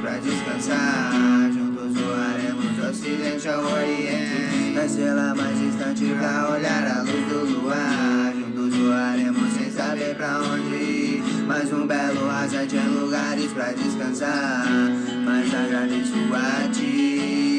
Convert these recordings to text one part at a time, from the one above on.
pra descansar. Juntos voaremos do ocidente ao oriente. Da estrela mais distante pra olhar a luz do luar. Juntos voaremos sem saber pra onde ir. Mais um belo rasante em lugares pra descansar. Mas agradeço a ti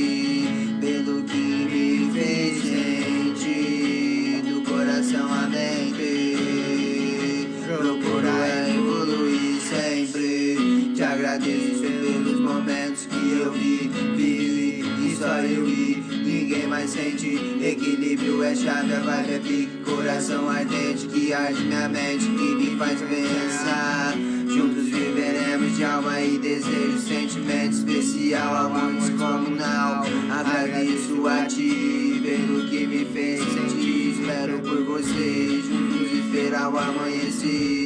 eu Ninguém mais sente. Equilíbrio é chave, a vibe é pique. Coração ardente que arde minha mente E me faz pensar. Juntos viveremos de alma e desejo Sentimento especial, amor descomunal Agradeço a ti pelo que me fez sentir. Espero por você, juntos esperar o amanhecer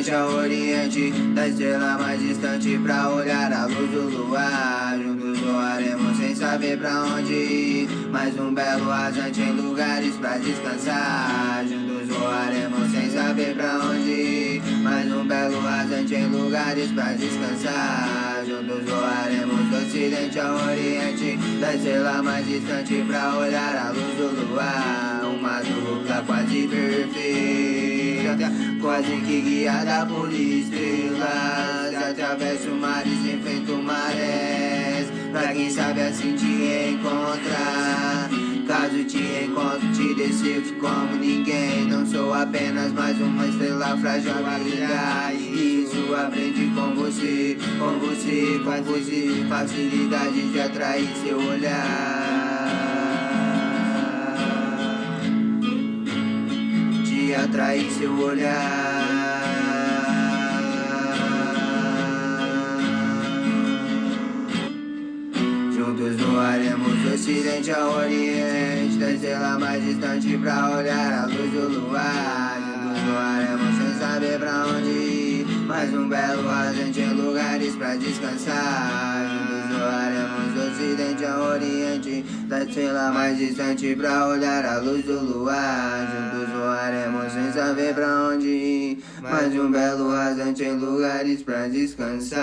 ocidente ao oriente Da estrela mais distante pra olhar a luz do luar. Juntos voaremos sem saber pra onde ir. Mais um belo rasante em lugares pra descansar. Juntos voaremos sem saber pra onde ir. Mais um belo rasante em lugares pra descansar. Juntos voaremos do ocidente ao oriente Da estrela mais distante pra olhar a luz do luar. Uma dupla quase Quase que guiada por estrelas Atravesso mares, enfrento marés. Pra quem sabe assim te encontrar. Caso te encontro, te decifro como ninguém. Não sou apenas mais uma estrela frágil a brilhar. Isso aprendi com você, com você, com você. Facilidade de atrair seu olhar atrair seu olhar. Juntos voaremos do ocidente ao oriente Da estrela mais distante pra olhar a luz do luar. Juntos voaremos sem saber pra onde ir Mais um belo rasante em lugares pra descansar Da estrela mais distante pra olhar a luz do luar. Juntos voaremos sem saber pra onde ir. Mais um belo rasante em lugares pra descansar